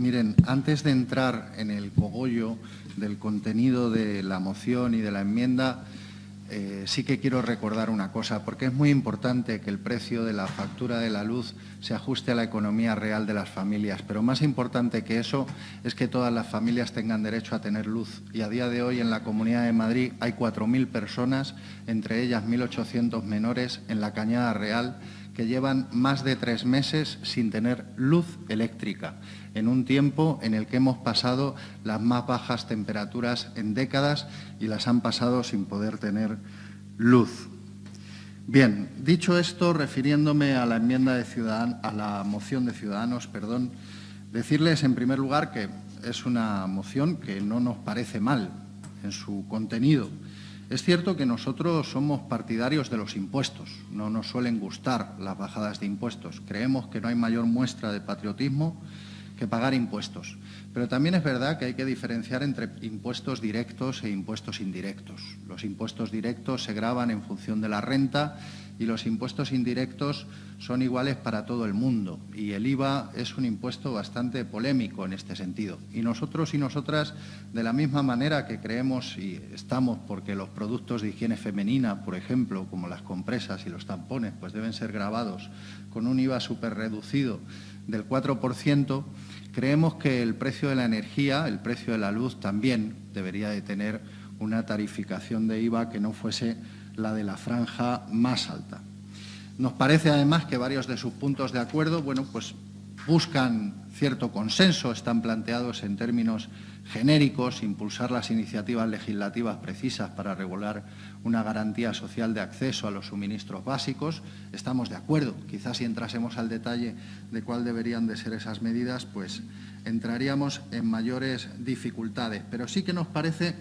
Miren, antes de entrar en el cogollo del contenido de la moción y de la enmienda, eh, sí que quiero recordar una cosa, porque es muy importante que el precio de la factura de la luz se ajuste a la economía real de las familias, pero más importante que eso es que todas las familias tengan derecho a tener luz. Y a día de hoy en la Comunidad de Madrid hay 4.000 personas, entre ellas 1.800 menores, en la Cañada Real, que llevan más de tres meses sin tener luz eléctrica, en un tiempo en el que hemos pasado las más bajas temperaturas en décadas y las han pasado sin poder tener luz. Bien, dicho esto, refiriéndome a la enmienda de Ciudadan a la moción de Ciudadanos, perdón, decirles en primer lugar que es una moción que no nos parece mal en su contenido, es cierto que nosotros somos partidarios de los impuestos, no nos suelen gustar las bajadas de impuestos. Creemos que no hay mayor muestra de patriotismo que pagar impuestos. Pero también es verdad que hay que diferenciar entre impuestos directos e impuestos indirectos. Los impuestos directos se graban en función de la renta y los impuestos indirectos son iguales para todo el mundo. Y el IVA es un impuesto bastante polémico en este sentido. Y nosotros y nosotras, de la misma manera que creemos y estamos porque los productos de higiene femenina, por ejemplo, como las compresas y los tampones, pues deben ser grabados con un IVA súper reducido del 4%, creemos que el precio de la energía, el precio de la luz también debería de tener una tarificación de IVA que no fuese la de la franja más alta. Nos parece además que varios de sus puntos de acuerdo bueno, pues buscan cierto consenso, están planteados en términos genéricos, impulsar las iniciativas legislativas precisas para regular una garantía social de acceso a los suministros básicos. Estamos de acuerdo. Quizás si entrásemos al detalle de cuál deberían de ser esas medidas, pues entraríamos en mayores dificultades. Pero sí que nos parece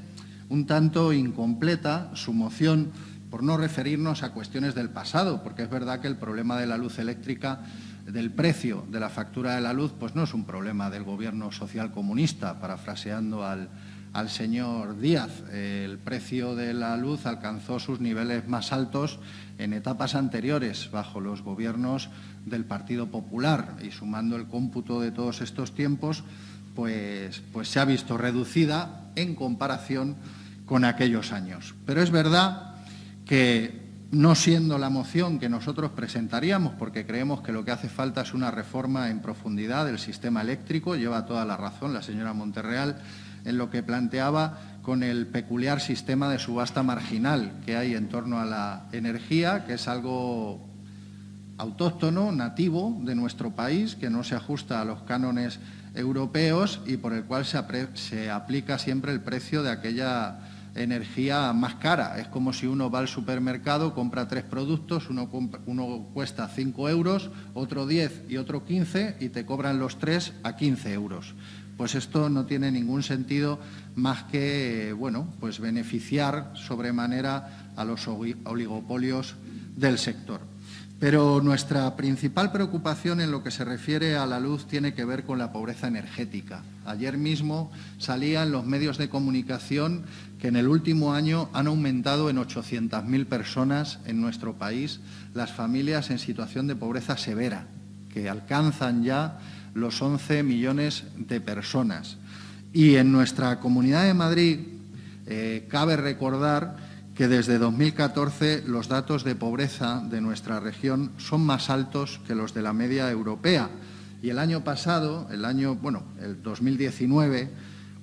un tanto incompleta su moción por no referirnos a cuestiones del pasado, porque es verdad que el problema de la luz eléctrica, del precio de la factura de la luz, pues no es un problema del gobierno social comunista, parafraseando al, al señor Díaz. El precio de la luz alcanzó sus niveles más altos en etapas anteriores, bajo los gobiernos del Partido Popular, y sumando el cómputo de todos estos tiempos, pues, pues se ha visto reducida en comparación con aquellos años. Pero es verdad que no siendo la moción que nosotros presentaríamos, porque creemos que lo que hace falta es una reforma en profundidad del sistema eléctrico, lleva toda la razón la señora Monterreal en lo que planteaba con el peculiar sistema de subasta marginal que hay en torno a la energía, que es algo autóctono, nativo de nuestro país, que no se ajusta a los cánones europeos y por el cual se, se aplica siempre el precio de aquella energía más cara. Es como si uno va al supermercado, compra tres productos, uno, cuesta 5 euros, otro 10 y otro 15 y te cobran los tres a 15 euros. Pues esto no tiene ningún sentido más que bueno, pues beneficiar sobremanera a los oligopolios del sector. Pero nuestra principal preocupación en lo que se refiere a la luz tiene que ver con la pobreza energética. Ayer mismo salía en los medios de comunicación que en el último año han aumentado en 800.000 personas en nuestro país las familias en situación de pobreza severa, que alcanzan ya los 11 millones de personas. Y en nuestra Comunidad de Madrid eh, cabe recordar que desde 2014 los datos de pobreza de nuestra región son más altos que los de la media europea. Y el año pasado, el año, bueno, el 2019,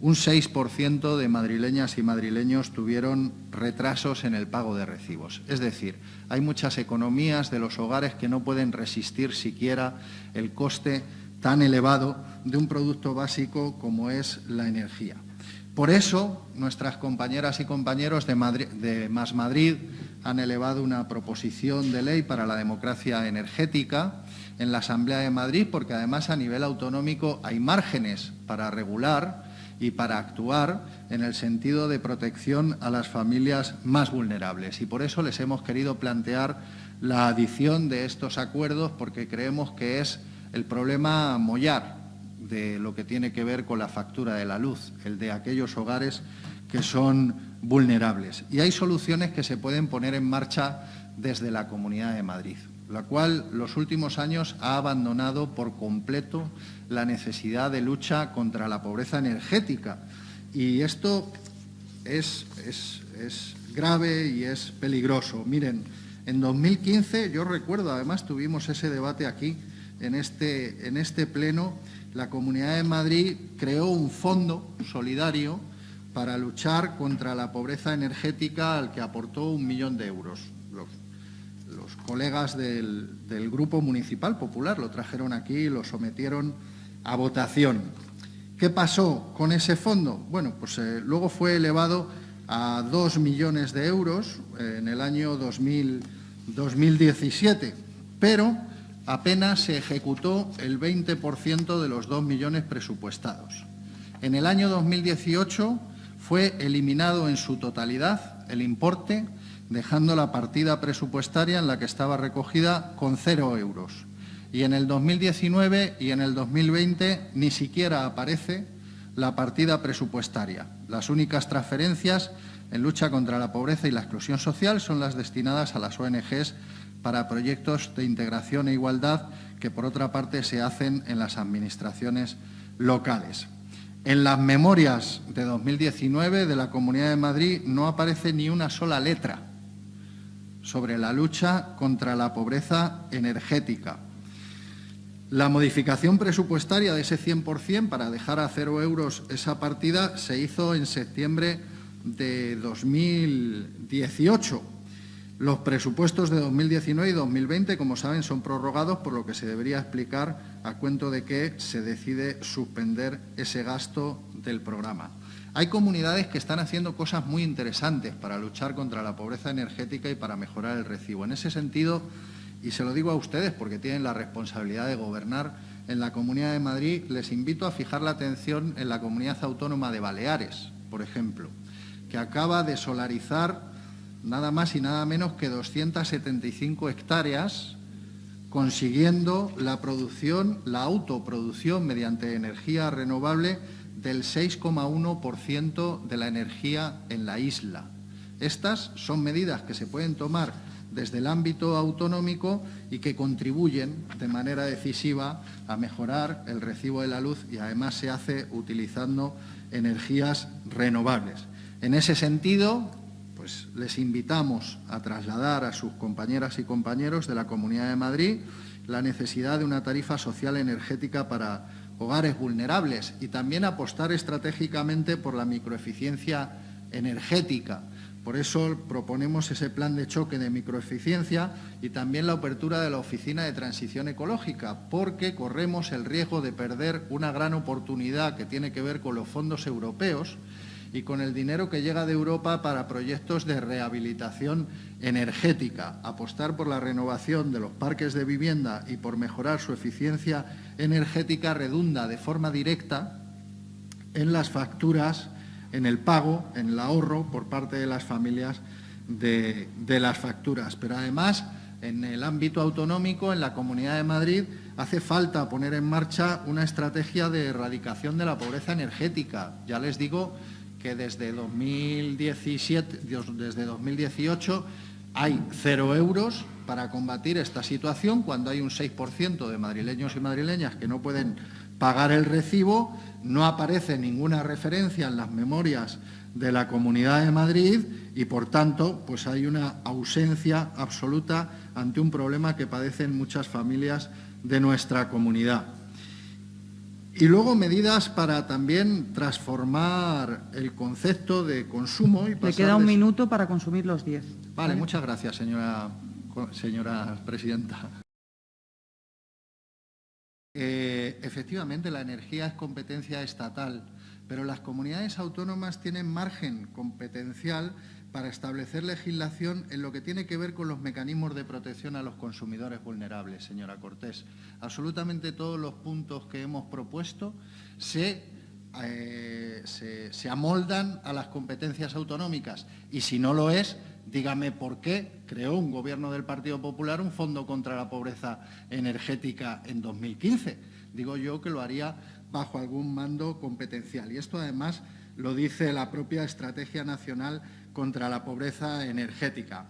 un 6% de madrileñas y madrileños tuvieron retrasos en el pago de recibos. Es decir, hay muchas economías de los hogares que no pueden resistir siquiera el coste tan elevado de un producto básico como es la energía. Por eso, nuestras compañeras y compañeros de, Más Madrid han elevado una proposición de ley para la democracia energética en la Asamblea de Madrid, porque además a nivel autonómico hay márgenes para regular y para actuar en el sentido de protección a las familias más vulnerables. Y por eso les hemos querido plantear la adición de estos acuerdos, porque creemos que es el problema mollar de lo que tiene que ver con la factura de la luz, el de aquellos hogares que son vulnerables. Y hay soluciones que se pueden poner en marcha desde la Comunidad de Madrid. la cual los últimos años ha abandonado por completo la necesidad de lucha contra la pobreza energética. Y esto es, es grave y es peligroso. Miren, en 2015, yo recuerdo, además tuvimos ese debate aquí, en este, en este pleno, la Comunidad de Madrid creó un fondo solidario para luchar contra la pobreza energética al que aportó un millón de euros. Los, colegas del, Grupo Municipal Popular lo trajeron aquí y lo sometieron a votación. ¿Qué pasó con ese fondo? Bueno, pues eh, luego fue elevado a dos millones de euros en el año 2017, pero apenas se ejecutó el 20% de los dos millones presupuestados. En el año 2018 fue eliminado en su totalidad el importe, dejando la partida presupuestaria en la que estaba recogida con cero euros. Y en el 2019 y en el 2020 ni siquiera aparece la partida presupuestaria. Las únicas transferencias en lucha contra la pobreza y la exclusión social son las destinadas a las ONGs para proyectos de integración e igualdad que, por otra parte, se hacen en las administraciones locales. En las memorias de 2019 de la Comunidad de Madrid no aparece ni una sola letra sobre la lucha contra la pobreza energética. La modificación presupuestaria de ese 100% para dejar a cero euros esa partida se hizo en septiembre de 2018. Los presupuestos de 2019 y 2020, como saben, son prorrogados, por lo que se debería explicar a cuento de que se decide suspender ese gasto del programa. Hay comunidades que están haciendo cosas muy interesantes para luchar contra la pobreza energética y para mejorar el recibo. En ese sentido, y se lo digo a ustedes porque tienen la responsabilidad de gobernar en la Comunidad de Madrid, les invito a fijar la atención en la Comunidad Autónoma de Baleares, por ejemplo, que acaba de solarizar nada más y nada menos que 275 hectáreas, consiguiendo la producción, la autoproducción mediante energía renovable del 6,1% de la energía en la isla. Estas son medidas que se pueden tomar desde el ámbito autonómico y que contribuyen de manera decisiva a mejorar el recibo de la luz y además se hace utilizando energías renovables. En ese sentido, pues les invitamos a trasladar a sus compañeras y compañeros de la Comunidad de Madrid la necesidad de una tarifa social energética para hogares vulnerables y también apostar estratégicamente por la microeficiencia energética, por eso proponemos ese plan de choque de microeficiencia y también la apertura de la Oficina de Transición Ecológica, porque corremos el riesgo de perder una gran oportunidad que tiene que ver con los fondos europeos y con el dinero que llega de Europa para proyectos de rehabilitación energética. Apostar por la renovación de los parques de vivienda y por mejorar su eficiencia energética redunda de forma directa en las facturas en el pago, en el ahorro por parte de las familias de, las facturas. Pero además, en el ámbito autonómico, en la Comunidad de Madrid, hace falta poner en marcha una estrategia de erradicación de la pobreza energética. Ya les digo que desde 2017, desde 2018 hay cero euros para combatir esta situación cuando hay un 6% de madrileños y madrileñas que no pueden pagar el recibo, no aparece ninguna referencia en las memorias de la Comunidad de Madrid y, por tanto, pues hay una ausencia absoluta ante un problema que padecen muchas familias de nuestra comunidad. Y luego medidas para también transformar el concepto de consumo y Le queda un minuto para consumir los diez. Vale, muchas gracias, señora, señora presidenta. Eh, efectivamente, la energía es competencia estatal, pero las comunidades autónomas tienen margen competencial para establecer legislación en lo que tiene que ver con los mecanismos de protección a los consumidores vulnerables, señora Cortés. Absolutamente todos los puntos que hemos propuesto se, eh, se amoldan a las competencias autonómicas y si no lo es, Dígame por qué creó un gobierno del Partido Popular un fondo contra la pobreza energética en 2015. Digo yo que lo haría bajo algún mando competencial. Y esto además lo dice la propia Estrategia Nacional contra la Pobreza Energética.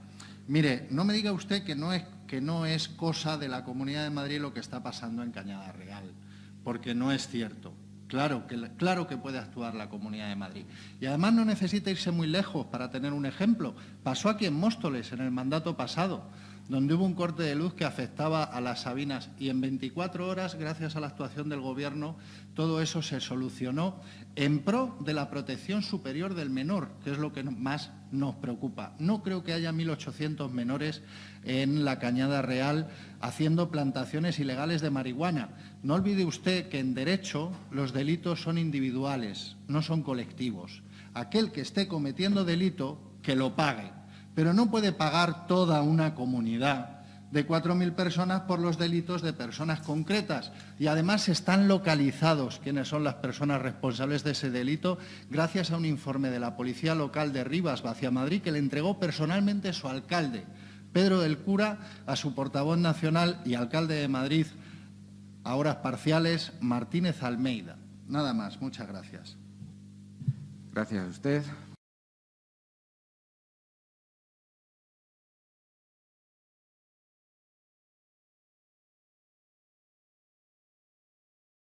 Mire, no me diga usted que no es que no es cosa de la Comunidad de Madrid lo que está pasando en Cañada Real, porque no es cierto. Claro que, claro que puede actuar la Comunidad de Madrid. Y además no necesita irse muy lejos para tener un ejemplo. Pasó aquí en Móstoles en el mandato pasado donde hubo un corte de luz que afectaba a las Sabinas y en 24 horas, gracias a la actuación del Gobierno, todo eso se solucionó en pro de la protección superior del menor, que es lo que más nos preocupa. No creo que haya 1.800 menores en la Cañada Real haciendo plantaciones ilegales de marihuana. No olvide usted que en derecho los delitos son individuales, no son colectivos. Aquel que esté cometiendo delito, que lo pague pero no puede pagar toda una comunidad de 4.000 personas por los delitos de personas concretas. Y además están localizados quiénes son las personas responsables de ese delito gracias a un informe de la Policía Local de Rivas, Vacia Madrid, que le entregó personalmente su alcalde, Pedro del Cura, a su portavoz nacional y alcalde de Madrid, a horas parciales, Martínez Almeida. Nada más. Muchas gracias. Gracias a usted.